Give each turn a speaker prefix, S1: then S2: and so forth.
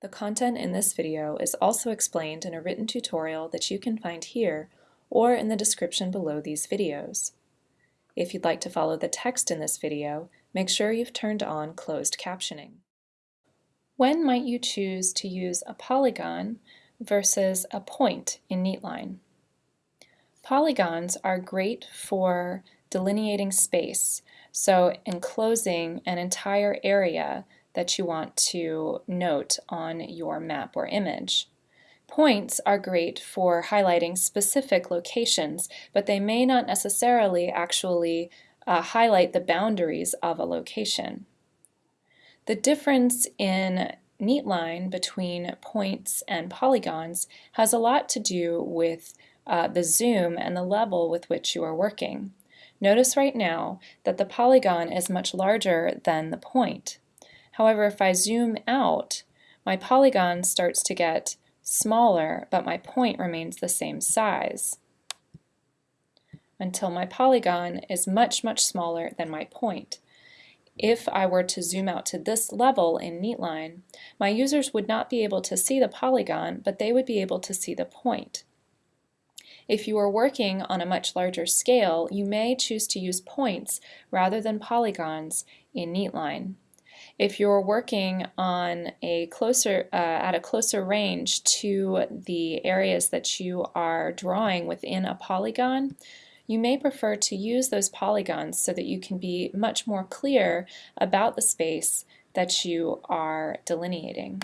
S1: The content in this video is also explained in a written tutorial that you can find here or in the description below these videos. If you'd like to follow the text in this video, make sure you've turned on closed captioning. When might you choose to use a polygon versus a point in Neatline? Polygons are great for delineating space, so enclosing an entire area that you want to note on your map or image. Points are great for highlighting specific locations, but they may not necessarily actually uh, highlight the boundaries of a location. The difference in Neatline between points and polygons has a lot to do with uh, the zoom and the level with which you are working. Notice right now that the polygon is much larger than the point. However, if I zoom out, my polygon starts to get smaller, but my point remains the same size until my polygon is much, much smaller than my point. If I were to zoom out to this level in Neatline, my users would not be able to see the polygon, but they would be able to see the point. If you are working on a much larger scale, you may choose to use points rather than polygons in Neatline. If you're working on a closer, uh, at a closer range to the areas that you are drawing within a polygon, you may prefer to use those polygons so that you can be much more clear about the space that you are delineating.